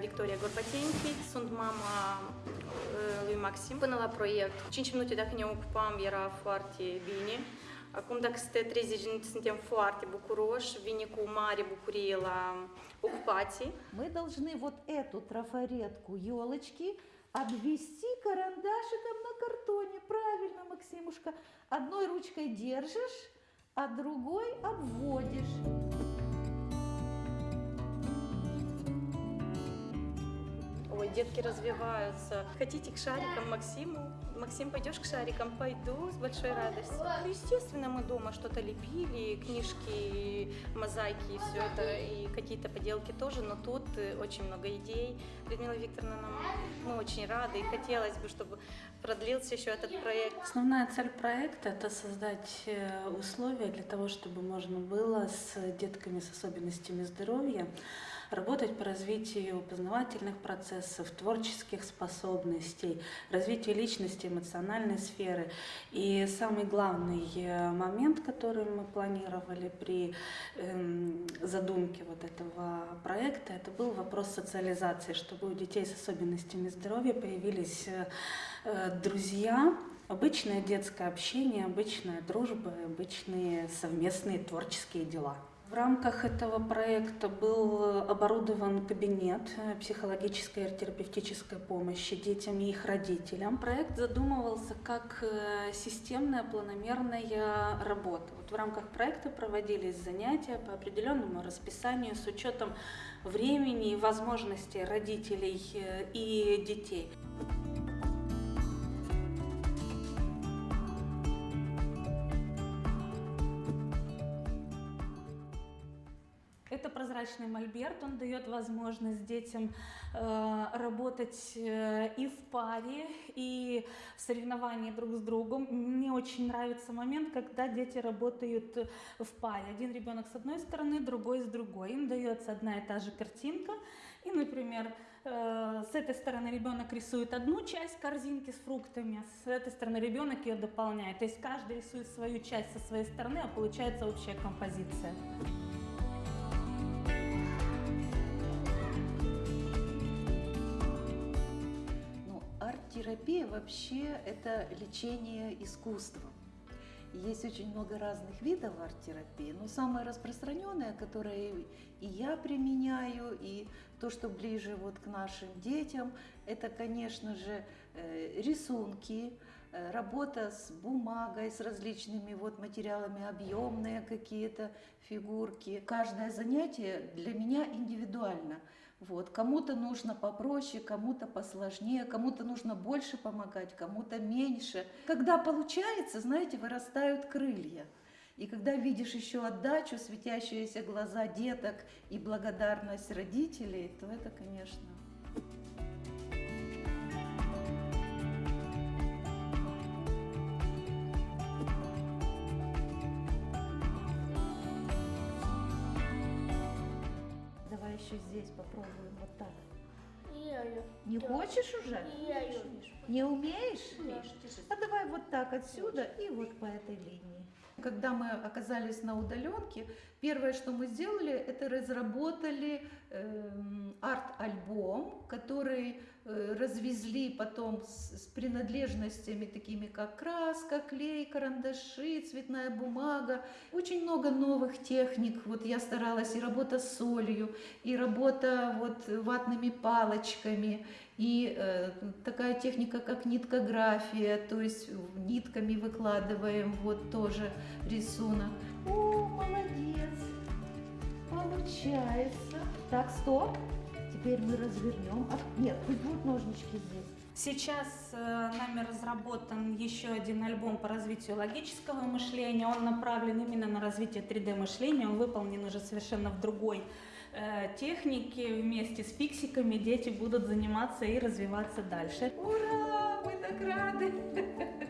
Victoria Gorbatenchi, sunt mama uh, lui Maxim. Până la proiect, 5 minute dacă ne ocupam era foarte bine. Acum, dacă este 30 minute, suntem foarte bucuroși, vine cu mare bucurie la ocupații. Мы должны вот эту трафаретку елочки обвести карандашиком на картоне. Правильно, Максимушка. Одной ручкой держишь, а другой обводишь. Детки развиваются. Хотите к шарикам Максиму? Максим, пойдешь к шарикам? Пойду с большой радостью. Ну, Естественно, мы дома что-то лепили, книжки, мозаики и все это, и какие-то поделки тоже, но тут э, очень много идей. Людмила Викторовна, нам, мы очень рады, и хотелось бы, чтобы продлился еще этот проект. Основная цель проекта – это создать э, условия для того, чтобы можно было с детками с особенностями здоровья работать по развитию познавательных процессов, творческих способностей, развитию личности, эмоциональной сферы. И самый главный э, момент, который мы планировали при эм, задумке вот этого проекта, это был вопрос социализации, чтобы у детей с особенностями здоровья появились э, э, друзья, обычное детское общение, обычная дружба, обычные совместные творческие дела. В рамках этого проекта был оборудован кабинет психологической и терапевтической помощи детям и их родителям. Проект задумывался как э, системная планомерная работа. Вот в рамках проекта проводились занятия по определенному расписанию с учетом времени и возможностей родителей э, и детей. Это прозрачный мольберт, он дает возможность детям э, работать э, и в паре, и в соревновании друг с другом. Мне очень нравится момент, когда дети работают в паре. Один ребенок с одной стороны, другой с другой. Им дается одна и та же картинка. И, например, э, с этой стороны ребенок рисует одну часть корзинки с фруктами, а с этой стороны ребенок ее дополняет. То есть каждый рисует свою часть со своей стороны, а получается общая композиция. Арт-терапия вообще это лечение искусством. Есть очень много разных видов арт-терапии, но самое распространенное, которое и я применяю, и то, что ближе вот к нашим детям, это, конечно же, э, рисунки, работа с бумагой, с различными вот материалами, объемные какие-то фигурки. Каждое занятие для меня индивидуально. Вот. Кому-то нужно попроще, кому-то посложнее, кому-то нужно больше помогать, кому-то меньше. Когда получается, знаете, вырастают крылья. И когда видишь еще отдачу, светящиеся глаза деток и благодарность родителей, то это, конечно, еще здесь попробуем вот так. Не хочешь уже? Не умеешь? А давай вот так отсюда и вот по этой линии. Когда мы оказались на удаленке, первое, что мы сделали, это разработали арт-альбом, который э, развезли потом с, с принадлежностями такими, как краска, клей, карандаши, цветная бумага. Очень много новых техник. Вот я старалась и работа с солью, и работа вот ватными палочками, и э, такая техника, как ниткография, то есть нитками выкладываем вот тоже рисунок. О, молодец! Получается. Так, стоп. Теперь мы развернем. Нет, пусть будут ножнички здесь. Сейчас э, нами разработан еще один альбом по развитию логического мышления. Он направлен именно на развитие 3D мышления. Он выполнен уже совершенно в другой э, технике. Вместе с фиксиками дети будут заниматься и развиваться дальше. Ура!